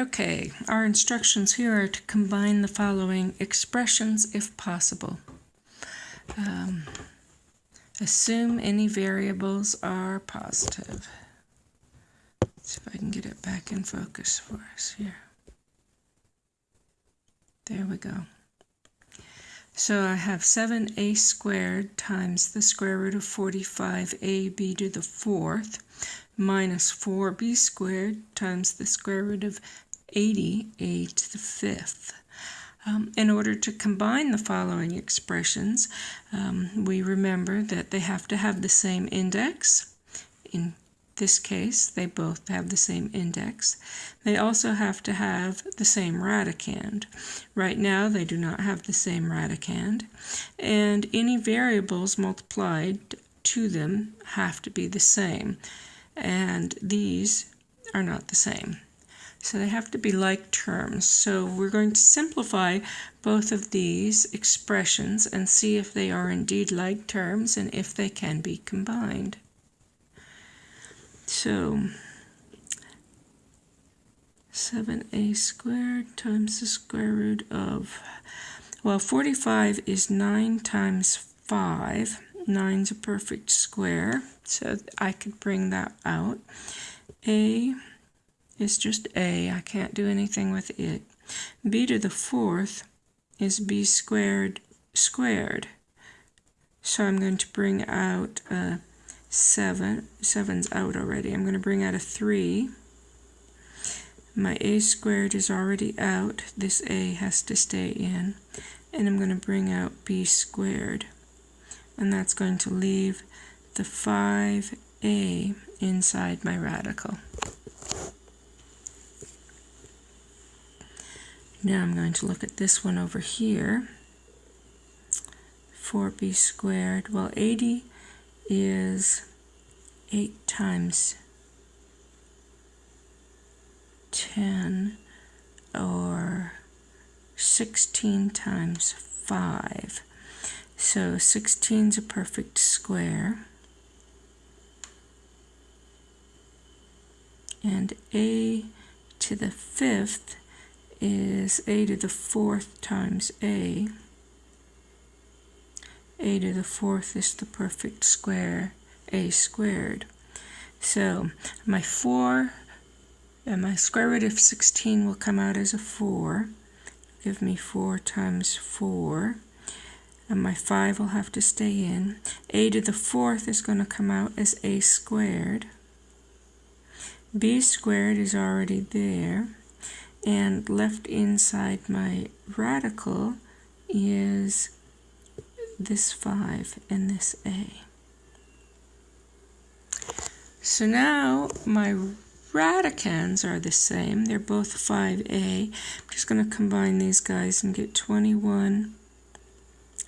Okay, our instructions here are to combine the following expressions if possible. Um, assume any variables are positive. Let's see if I can get it back in focus for us here. There we go. So I have 7a squared times the square root of 45ab to the fourth minus 4b squared times the square root of 80a to the fifth. Um, in order to combine the following expressions, um, we remember that they have to have the same index. In this case, they both have the same index. They also have to have the same radicand. Right now, they do not have the same radicand. And any variables multiplied to them have to be the same and these are not the same. So they have to be like terms. So we're going to simplify both of these expressions and see if they are indeed like terms and if they can be combined. So 7a squared times the square root of, well, 45 is 9 times 5. 9's a perfect square. So I could bring that out. A is just A. I can't do anything with it. b to the fourth is b squared squared. So I'm going to bring out a 7. 7's out already. I'm going to bring out a 3. My a squared is already out. This a has to stay in. And I'm going to bring out b squared. And that's going to leave the 5a inside my radical. Now I'm going to look at this one over here. 4b squared. Well, 80 is 8 times 10 or 16 times 5. So 16 is a perfect square. and a to the fifth is a to the fourth times a. a to the fourth is the perfect square, a squared. So my 4 and my square root of 16 will come out as a 4. Give me 4 times 4. And my 5 will have to stay in. a to the fourth is going to come out as a squared b squared is already there and left inside my radical is this 5 and this a. So now my radicands are the same. They're both 5a. I'm just going to combine these guys and get 21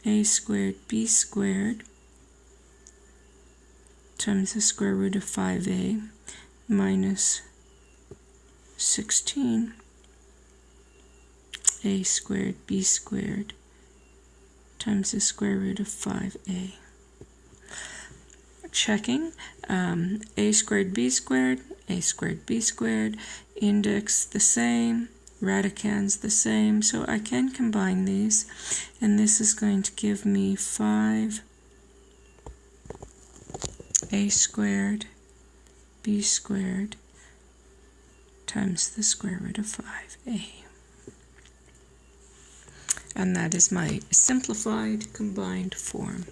a squared b squared times the square root of 5a minus 16 a squared b squared times the square root of 5a. Checking um, a squared b squared, a squared b squared, index the same, radicands the same, so I can combine these, and this is going to give me 5 a squared b squared times the square root of 5a. And that is my simplified combined form.